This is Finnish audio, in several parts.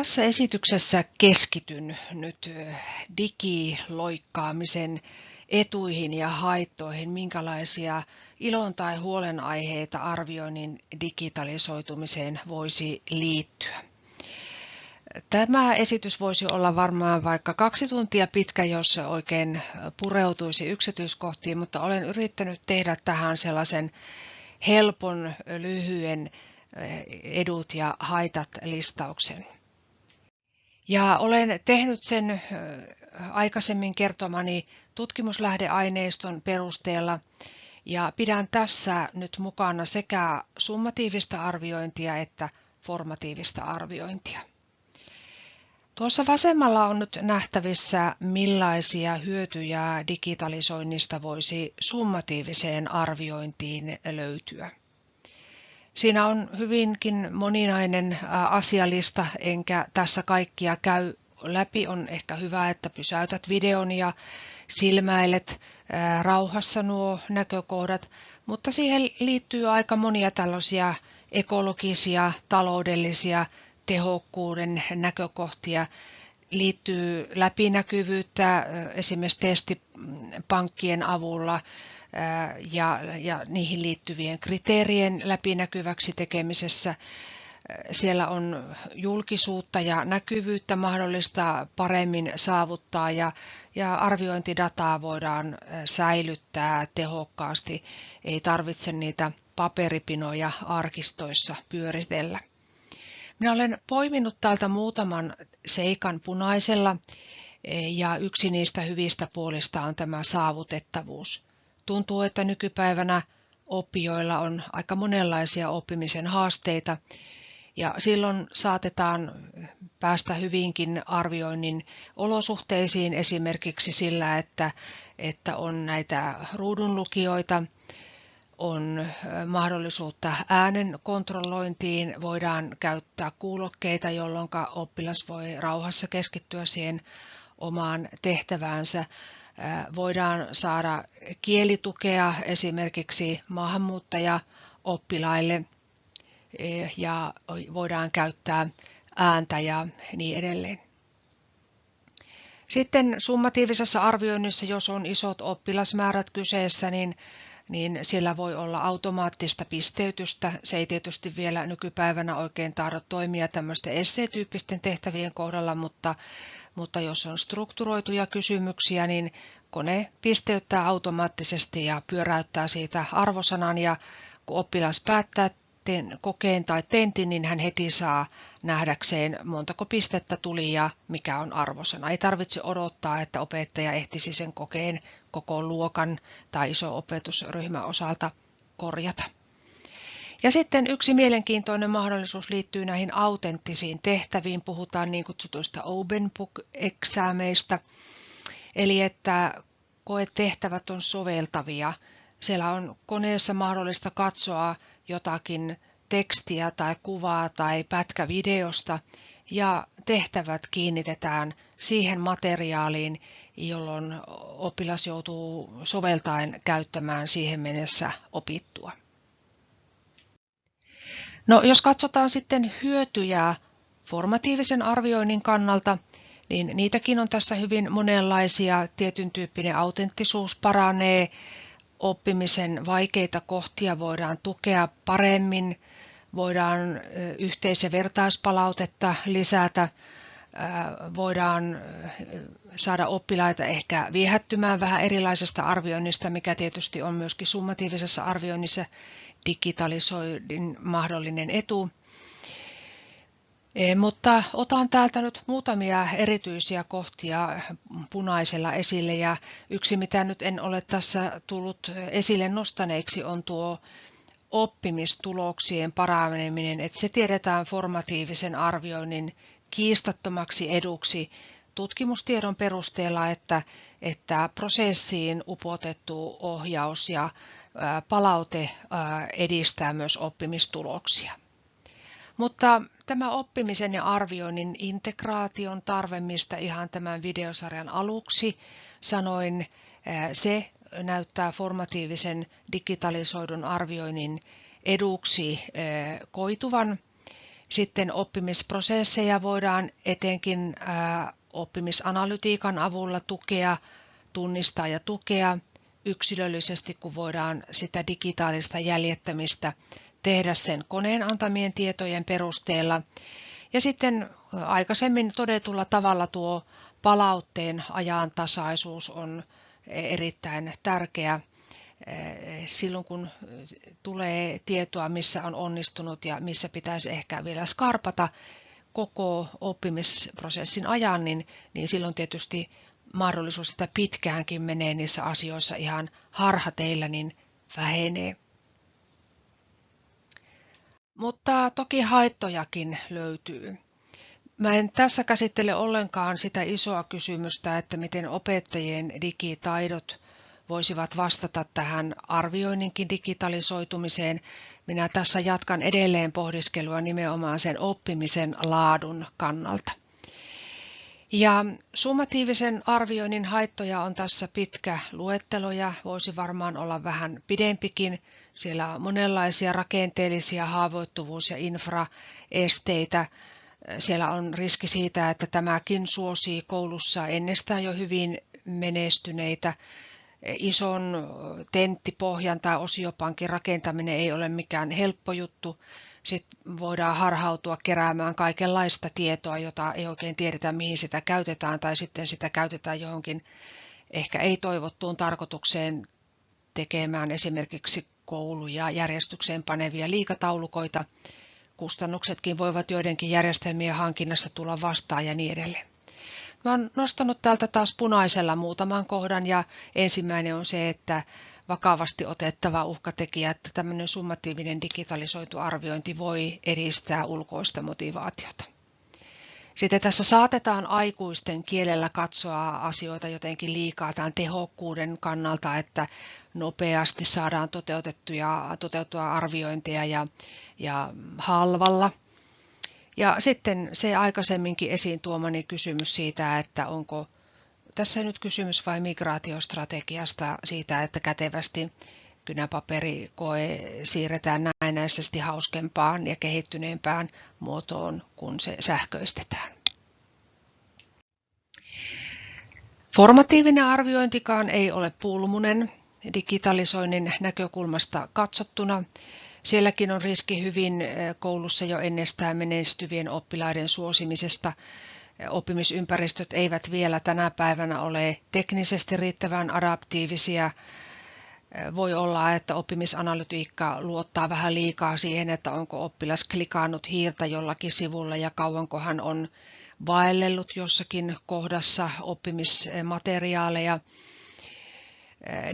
Tässä esityksessä keskityn nyt digiloikkaamisen etuihin ja haittoihin, minkälaisia ilon tai huolenaiheita arvioinnin digitalisoitumiseen voisi liittyä. Tämä esitys voisi olla varmaan vaikka kaksi tuntia pitkä, jos se oikein pureutuisi yksityiskohtiin, mutta olen yrittänyt tehdä tähän sellaisen helpon, lyhyen edut ja haitat listauksen. Ja olen tehnyt sen aikaisemmin kertomani tutkimuslähdeaineiston perusteella ja pidän tässä nyt mukana sekä summatiivista arviointia että formatiivista arviointia. Tuossa vasemmalla on nyt nähtävissä, millaisia hyötyjä digitalisoinnista voisi summatiiviseen arviointiin löytyä. Siinä on hyvinkin moninainen asialista, enkä tässä kaikkia käy läpi. On ehkä hyvä, että pysäytät videon ja silmäilet rauhassa nuo näkökohdat, mutta siihen liittyy aika monia tällaisia ekologisia, taloudellisia, tehokkuuden näkökohtia, liittyy läpinäkyvyyttä esimerkiksi testipankkien avulla, ja, ja niihin liittyvien kriteerien läpinäkyväksi tekemisessä. Siellä on julkisuutta ja näkyvyyttä mahdollista paremmin saavuttaa ja, ja arviointidataa voidaan säilyttää tehokkaasti. Ei tarvitse niitä paperipinoja arkistoissa pyöritellä. Minä olen poiminut täältä muutaman seikan punaisella ja yksi niistä hyvistä puolista on tämä saavutettavuus. Tuntuu, että nykypäivänä oppijoilla on aika monenlaisia oppimisen haasteita. Ja silloin saatetaan päästä hyvinkin arvioinnin olosuhteisiin esimerkiksi sillä, että, että on näitä ruudunlukijoita, on mahdollisuutta äänen kontrollointiin, voidaan käyttää kuulokkeita, jolloin oppilas voi rauhassa keskittyä siihen omaan tehtäväänsä voidaan saada kielitukea esimerkiksi maahanmuuttajaoppilaille ja voidaan käyttää ääntä ja niin edelleen. Sitten summatiivisessa arvioinnissa, jos on isot oppilasmäärät kyseessä, niin, niin siellä voi olla automaattista pisteytystä. Se ei tietysti vielä nykypäivänä oikein tahdo toimia tämmöisten esseetyyppisten tehtävien kohdalla, mutta mutta jos on strukturoituja kysymyksiä, niin kone pisteyttää automaattisesti ja pyöräyttää siitä arvosanan ja kun oppilas päättää kokeen tai tentin, niin hän heti saa nähdäkseen montako pistettä tuli ja mikä on arvosana. Ei tarvitse odottaa, että opettaja ehtisi sen kokeen koko luokan tai iso opetusryhmän osalta korjata. Ja sitten yksi mielenkiintoinen mahdollisuus liittyy näihin autenttisiin tehtäviin. Puhutaan niin kutsutuista open book-eksäämeistä, eli että koetehtävät on soveltavia. Siellä on koneessa mahdollista katsoa jotakin tekstiä tai kuvaa tai pätkä videosta ja tehtävät kiinnitetään siihen materiaaliin, jolloin oppilas joutuu soveltaen käyttämään siihen mennessä opittua. No, jos katsotaan sitten hyötyjä formatiivisen arvioinnin kannalta, niin niitäkin on tässä hyvin monenlaisia. Tietyn tyyppinen autenttisuus paranee, oppimisen vaikeita kohtia voidaan tukea paremmin, voidaan yhteis- ja vertaispalautetta lisätä, voidaan saada oppilaita ehkä viehättymään vähän erilaisesta arvioinnista, mikä tietysti on myöskin summatiivisessa arvioinnissa digitalisoidin mahdollinen etu. E, mutta otan täältä nyt muutamia erityisiä kohtia punaisella esille ja yksi mitä nyt en ole tässä tullut esille nostaneeksi on tuo oppimistuloksien paraneminen, että se tiedetään formatiivisen arvioinnin kiistattomaksi eduksi tutkimustiedon perusteella, että, että prosessiin upotettu ohjaus ja palaute edistää myös oppimistuloksia. Mutta tämä oppimisen ja arvioinnin integraation tarve, mistä ihan tämän videosarjan aluksi sanoin, se näyttää formatiivisen digitalisoidun arvioinnin eduksi koituvan. Sitten oppimisprosesseja voidaan etenkin oppimisanalytiikan avulla tukea, tunnistaa ja tukea yksilöllisesti, kun voidaan sitä digitaalista jäljettämistä tehdä sen koneen antamien tietojen perusteella. Ja sitten aikaisemmin todetulla tavalla tuo palautteen ajantasaisuus on erittäin tärkeä silloin, kun tulee tietoa, missä on onnistunut ja missä pitäisi ehkä vielä skarpata koko oppimisprosessin ajan, niin, niin silloin tietysti mahdollisuus, että pitkäänkin menee niissä asioissa ihan harhateillä, niin vähenee. Mutta toki haittojakin löytyy. Mä en tässä käsittele ollenkaan sitä isoa kysymystä, että miten opettajien digitaidot voisivat vastata tähän arvioinninkin digitalisoitumiseen. Minä tässä jatkan edelleen pohdiskelua nimenomaan sen oppimisen laadun kannalta. Ja summatiivisen arvioinnin haittoja on tässä pitkä luettelo ja voisi varmaan olla vähän pidempikin. Siellä on monenlaisia rakenteellisia haavoittuvuus- ja infraesteitä. Siellä on riski siitä, että tämäkin suosii koulussa ennestään jo hyvin menestyneitä. Ison tenttipohjan tai osiopankin rakentaminen ei ole mikään helppo juttu sitten voidaan harhautua keräämään kaikenlaista tietoa, jota ei oikein tiedetä, mihin sitä käytetään, tai sitten sitä käytetään johonkin ehkä ei-toivottuun tarkoitukseen tekemään esimerkiksi kouluja järjestykseen panevia liikataulukoita. Kustannuksetkin voivat joidenkin järjestelmien hankinnassa tulla vastaan ja niin edelleen. Mä nostanut täältä taas punaisella muutaman kohdan ja ensimmäinen on se, että vakavasti otettava uhkatekijä, että tämmöinen summatiivinen digitalisoitu arviointi voi edistää ulkoista motivaatiota. Sitten tässä saatetaan aikuisten kielellä katsoa asioita jotenkin liikaa tämän tehokkuuden kannalta, että nopeasti saadaan toteutettuja, toteutua arviointeja ja, ja halvalla. Ja sitten se aikaisemminkin esiin tuomani kysymys siitä, että onko tässä nyt kysymys vain migraatiostrategiasta siitä, että kätevästi kynäpaperikoe siirretään näennäisesti hauskempaan ja kehittyneempään muotoon, kun se sähköistetään. Formatiivinen arviointikaan ei ole pulmunen digitalisoinnin näkökulmasta katsottuna. Sielläkin on riski hyvin eh, koulussa jo ennestään menestyvien oppilaiden suosimisesta oppimisympäristöt eivät vielä tänä päivänä ole teknisesti riittävän adaptiivisia. Voi olla, että oppimisanalytiikka luottaa vähän liikaa siihen, että onko oppilas klikannut hiirtä jollakin sivulla ja kauanko hän on vaellellut jossakin kohdassa oppimismateriaaleja.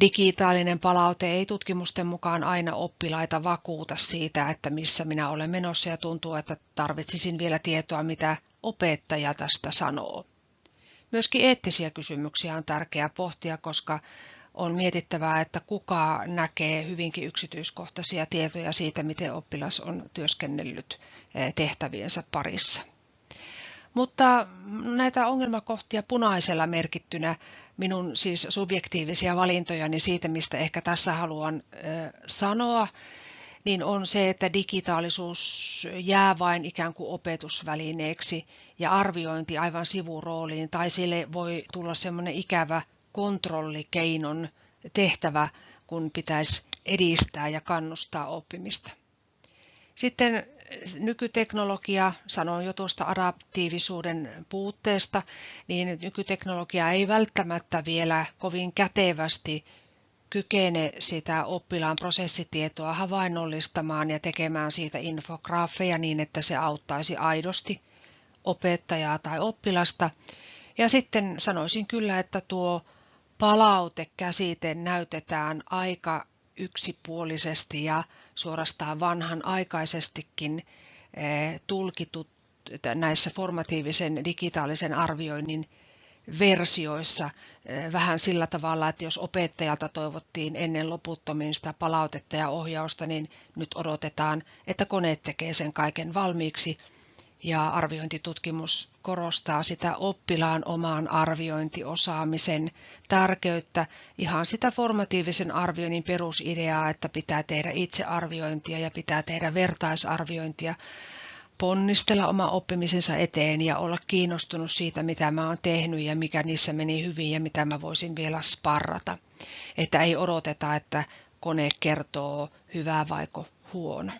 Digitaalinen palaute ei tutkimusten mukaan aina oppilaita vakuuta siitä, että missä minä olen menossa ja tuntuu, että tarvitsisin vielä tietoa, mitä opettaja tästä sanoo. Myöskin eettisiä kysymyksiä on tärkeää pohtia, koska on mietittävää, että kuka näkee hyvinkin yksityiskohtaisia tietoja siitä, miten oppilas on työskennellyt eh, tehtäviensä parissa. Mutta näitä ongelmakohtia punaisella merkittynä minun siis subjektiivisia valintojani siitä, mistä ehkä tässä haluan sanoa, niin on se, että digitaalisuus jää vain ikään kuin opetusvälineeksi ja arviointi aivan sivurooliin, tai sille voi tulla semmoinen ikävä kontrollikeinon tehtävä, kun pitäisi edistää ja kannustaa oppimista. Sitten nykyteknologia, sanoin jo tuosta adaptiivisuuden puutteesta, niin nykyteknologia ei välttämättä vielä kovin kätevästi kykene sitä oppilaan prosessitietoa havainnollistamaan ja tekemään siitä infograafeja niin, että se auttaisi aidosti opettajaa tai oppilasta. Ja sitten sanoisin kyllä, että tuo palautekäsite näytetään aika yksipuolisesti ja suorastaan vanhan aikaisestikin eh, tulkitut näissä formatiivisen digitaalisen arvioinnin versioissa eh, vähän sillä tavalla, että jos opettajalta toivottiin ennen loputtomiin sitä palautetta ja ohjausta, niin nyt odotetaan, että kone tekee sen kaiken valmiiksi. Ja arviointitutkimus korostaa sitä oppilaan oman arviointiosaamisen tärkeyttä, ihan sitä formatiivisen arvioinnin perusideaa, että pitää tehdä itsearviointia ja pitää tehdä vertaisarviointia, ponnistella oma oppimisensa eteen ja olla kiinnostunut siitä, mitä mä oon tehnyt ja mikä niissä meni hyvin ja mitä mä voisin vielä sparrata. Että ei odoteta, että kone kertoo hyvää vaiko huono.